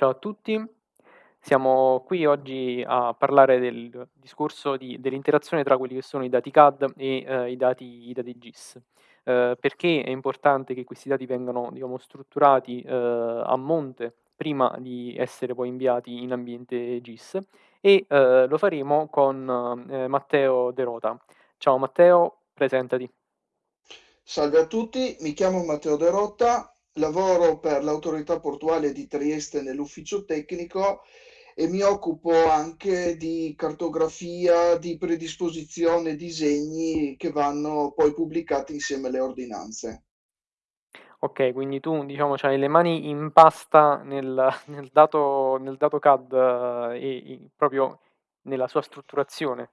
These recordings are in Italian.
Ciao a tutti, siamo qui oggi a parlare del discorso di dell'interazione tra quelli che sono i dati CAD e, ehm, i dati i dati GIS. Ehm, perché è importante che questi dati vengano, diciamo, strutturati, ehm, a monte prima di essere poi inviati in ambiente GIS e, ehm, lo faremo con, ehm, Matteo De Rota. Ciao Matteo, presentati. Salve a tutti, mi chiamo Matteo De Rotta, lavoro per l'autorità portuale di Trieste nell'ufficio tecnico e mi occupo anche di cartografia, di predisposizione disegni che vanno poi pubblicati insieme alle ordinanze. Okay, quindi tu diciamo c'hai le mani in pasta nel nel dato nel dato CAD e i proprio nella sua strutturazione.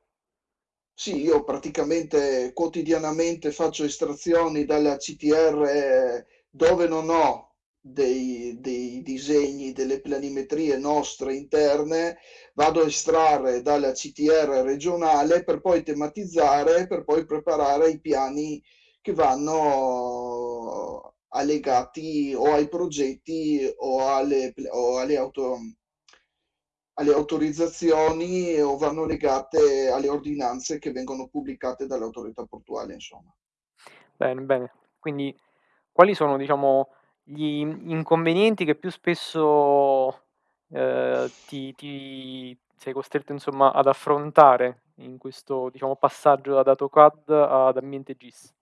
Sì, io praticamente quotidianamente faccio estrazioni dalla CTR dove non ho dei, dei disegni, delle planimetrie nostre interne, vado a estrarre dalla CTR regionale per poi tematizzare, per poi preparare i piani che vanno allegati o ai progetti o alle, o alle auto, alle autorizzazioni o vanno legate alle ordinanze che vengono pubblicate dall'autorità portuale, insomma. Bene, bene. Quindi quali sono, diciamo, gli inconvenienti che più spesso, ehm, ti ti sei costretto insomma ad affrontare in questo, diciamo, passaggio da dato CAD ad ambiente GIS?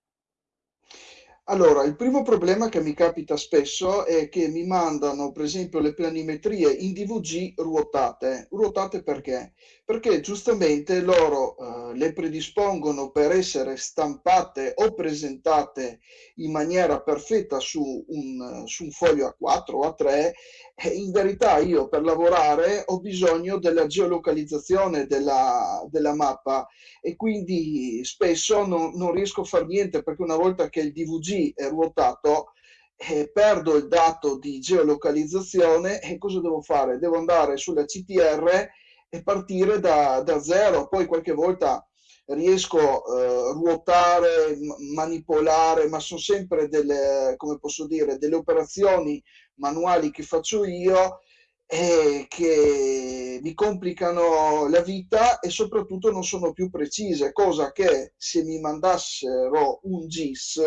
Allora, il primo problema che mi capita spesso è che mi mandano, per esempio, le planimetrie in DVG ruotate. Ruotate perché? Perché giustamente loro eh, le predispongono per essere stampate o presentate in maniera perfetta su un, su un foglio A4 o A3 e in verità io per lavorare ho bisogno della geolocalizzazione della, della mappa e quindi spesso non, non riesco a fare niente perché una volta che il DVG è ruotato eh, perdo il dato di geolocalizzazione e cosa devo fare? Devo andare sulla CTR e partire da, da zero, poi qualche volta riesco a eh, ruotare, manipolare, ma sono sempre delle, come posso dire, delle operazioni manuali che faccio io e che mi complicano la vita e soprattutto non sono più precise, cosa che se mi mandassero un GIS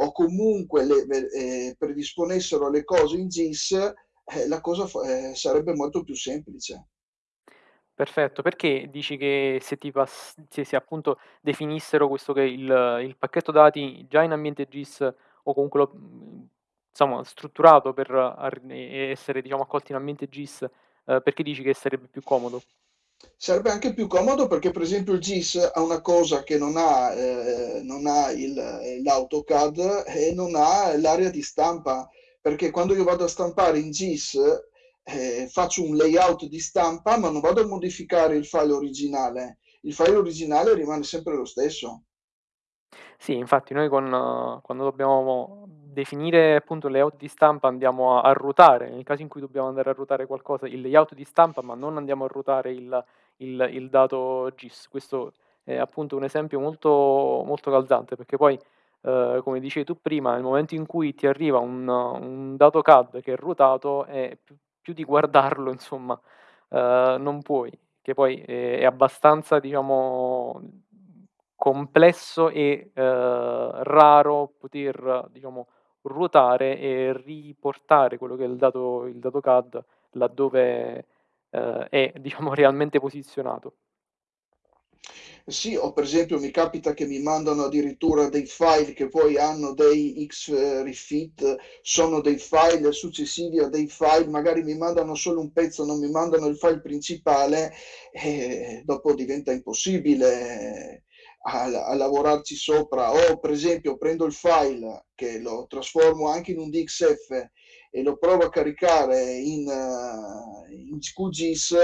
o comunque le, eh, predisponessero le cose in GIS, eh, la cosa eh, sarebbe molto più semplice. Perfetto, perché dici che se ti pass se se appunto definissero questo che il il pacchetto dati già in ambiente GIS o comunque lo mhmm, insomma strutturato per ar essere diciamo accolti in ambiente GIS, ehm, perché dici che sarebbe più comodo? Sarebbe anche più comodo perché per esempio il GIS ha una cosa che non ha, eh, non ha il, l'AutoCAD e non ha l'area di stampa, perché quando io vado a stampare in GIS eh, faccio un layout di stampa ma non vado a modificare il file originale, il file originale rimane sempre lo stesso. Sì, infatti noi con quando dobbiamo definire appunto il layout di stampa andiamo a a ruotare, nel caso in cui dobbiamo andare a ruotare qualcosa, il layout di stampa, ma non andiamo a ruotare il il il dato GIS. Questo è appunto un esempio molto molto calzante, perché poi, ehm, come dicevi tu prima, nel momento in cui ti arriva un un dato CAD che è ruotato, eh, più di guardarlo insomma, ehm, non puoi, che poi è è abbastanza diciamo complesso e, ehm, raro poter, diciamo, ruotare e riportare quello che è il dato il dato CAD laddove, ehm, è diciamo realmente posizionato. Sì, o per esempio mi capita che mi mandano addirittura dei file che poi hanno dei X-refit, sono dei file successivi a dei file, magari mi mandano solo un pezzo, non mi mandano il file principale e dopo diventa impossibile a, a lavorarci sopra. O per esempio prendo il file che lo trasformo anche in un DXF e lo provo a caricare in, in QGIS.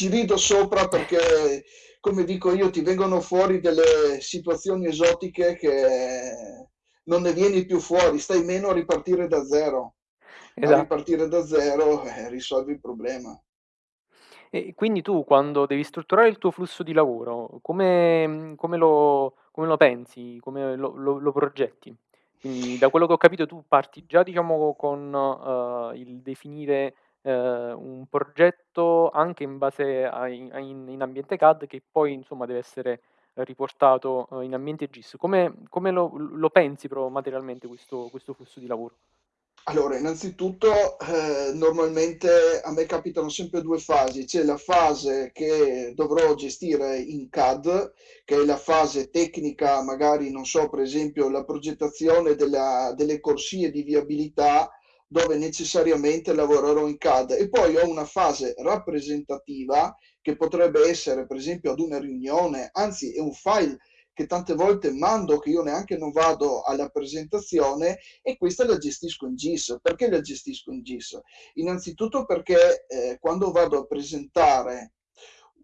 Ci rido sopra perché, come dico io, ti vengono fuori delle situazioni esotiche che non ne vieni più fuori, stai meno a ripartire da zero. A Esatto. ripartire da zero eh, risolvi il problema. E quindi tu quando devi strutturare il tuo flusso di lavoro, come come lo come lo pensi? Come lo lo lo progetti? Quindi da quello che ho capito tu parti già diciamo con, uhm, il definire, ehm, un progetto anche in base a in a in ambiente CAD che poi insomma deve essere riportato, uhm, in ambiente GIS. Come come lo lo pensi proprio materialmente questo questo flusso di lavoro? Allora, innanzitutto, eh, normalmente a me capitano sempre due fasi. C'è la fase che dovrò gestire in CAD, che è la fase tecnica, magari, non so, per esempio la progettazione della- delle corsie di viabilità, dove necessariamente lavorerò in CAD. E poi ho una fase rappresentativa che potrebbe essere, per esempio, ad una riunione, anzi, è un file che tante volte mando, che io neanche non vado alla presentazione e questa la gestisco in GIS. Perché la gestisco in GIS? Innanzitutto perché eh, quando vado a presentare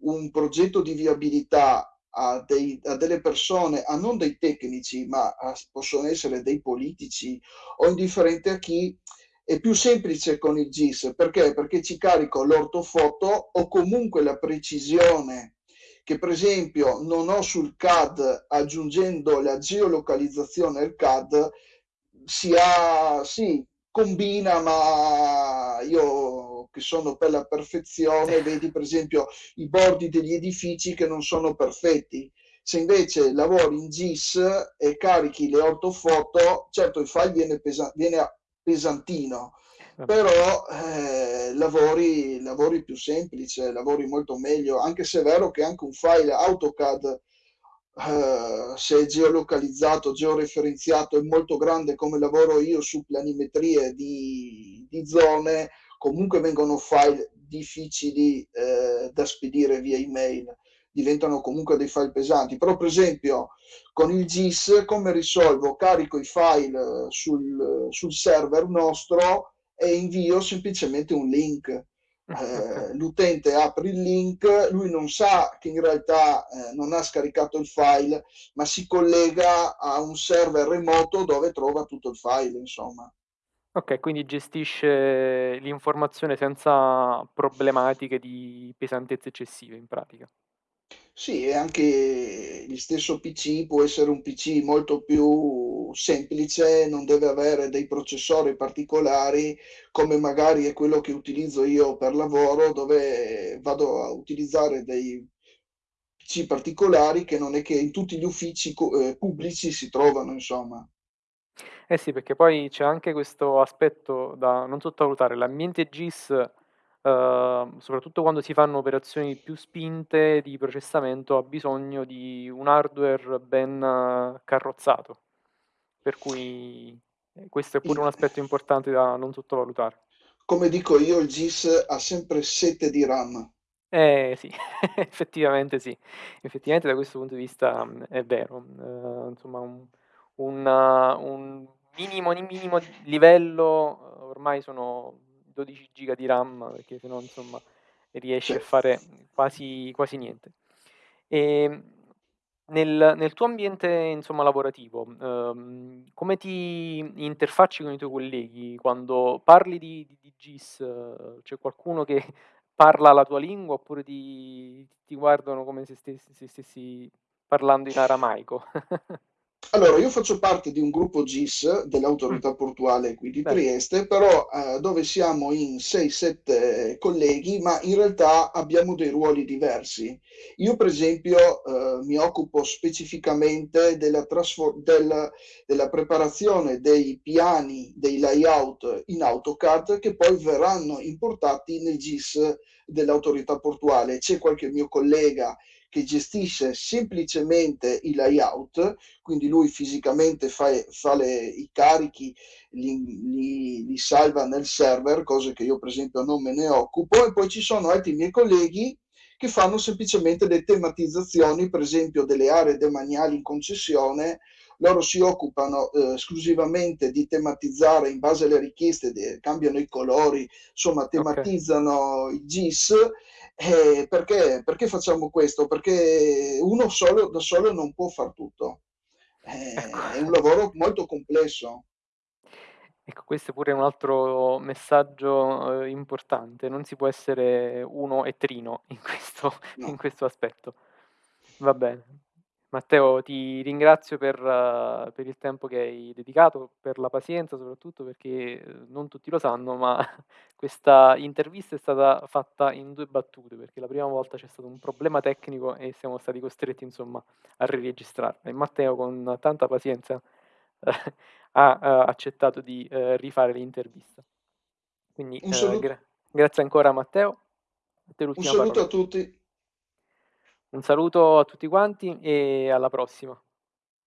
un progetto di viabilità a, dei, a, delle persone, a non dei tecnici, ma a, possono essere dei politici o indifferente a chi, è più semplice con il GIS. Perché? Perché ci carico l'ortofoto o comunque la precisione che per esempio non ho sul CAD aggiungendo la geolocalizzazione al CAD si ha, sì, combina, ma io che sono per la perfezione, vedi per esempio i bordi degli edifici che non sono perfetti. Se invece lavori in GIS e carichi le ortofoto, certo il file viene, viene pesantino, però eh, lavori, lavori più semplice, lavori molto meglio, anche se è vero che anche un file AutoCAD, eh, se è geolocalizzato, georeferenziato, è molto grande come lavoro io su planimetrie di, di zone, comunque vengono file difficili eh, da spedire via email, diventano comunque dei file pesanti. Però per esempio con il GIS come risolvo? Carico i file sul, sul server nostro, e invio semplicemente un link. Eh, l'utente apre il link, lui non sa che in realtà eh, non ha scaricato il file, ma si collega a un server remoto dove trova tutto il file, insomma. Ok, quindi gestisce l'informazione senza problematiche di pesantezze eccessive in pratica. Sì, e anche il stesso PC può essere un PC molto più semplice, non deve avere dei processori particolari, come magari è quello che utilizzo io per lavoro, dove vado a utilizzare dei PC particolari che non è che in tutti gli uffici eh, pubblici si trovano, insomma. Eh sì, perché poi c'è anche questo aspetto da non sottovalutare. L'ambiente GIS, uhm, soprattutto quando si fanno operazioni più spinte di processamento, ha bisogno di un hardware ben carrozzato. Per cui eh, questo è pure un aspetto importante da non sottovalutare. Come dico io, il GIS ha sempre sete di RAM. Eh sì, effettivamente sì. Effettivamente da questo punto di vista, mhmm, è vero. Uhm, insomma un un un minimo minimo livello, ormai sono 12 giga di RAM, perché se no insomma riesci a fare quasi quasi niente. Ehm, nel nel tuo ambiente insomma lavorativo, uhm, come ti interfacci con i tuoi colleghi? Quando parli di di di GIS, c'è qualcuno che parla la tua lingua oppure ti ti guardano come se stessi se stessi parlando in aramaico? Allora, io faccio parte di un gruppo GIS dell'autorità portuale qui di. Trieste, però eh, dove siamo in 6-7 colleghi, ma in realtà abbiamo dei ruoli diversi. Io, per esempio, eh, mi occupo specificamente della, trasfor- del- della preparazione dei piani, dei layout in AutoCAD che poi verranno importati nel GIS dell'autorità portuale. C'è qualche mio collega che gestisce semplicemente i layout, quindi lui fisicamente fa, fa le, i carichi, li, li, li, salva nel server, cose che io per esempio non me ne occupo, e poi ci sono altri miei colleghi che fanno semplicemente le tematizzazioni, per esempio delle aree demaniali in concessione, loro si occupano eh, esclusivamente di tematizzare in base alle richieste, de, cambiano i colori, insomma Okay. tematizzano i GIS eh, perché, perché, facciamo questo? Perché uno solo, da solo non può far tutto. Ecco. Eh, è un lavoro molto complesso. Ecco, questo è pure un altro messaggio, uhm, importante. Non si può essere uno e trino in questo in No. questo aspetto. Va bene. Matteo, ti ringrazio per per il tempo che hai dedicato, per la pazienza soprattutto perché, uhm, non tutti lo sanno, ma questa intervista è stata fatta in 2 battute, perché la prima volta c'è stato un problema tecnico e siamo stati costretti insomma a riregistrarla e Matteo con tanta pazienza ha, uhm, accettato di, uhm, rifare l'intervista. Quindi, salut gra grazie ancora Matteo. A Un saluto parola. a tutti. Un saluto a tutti quanti e alla prossima.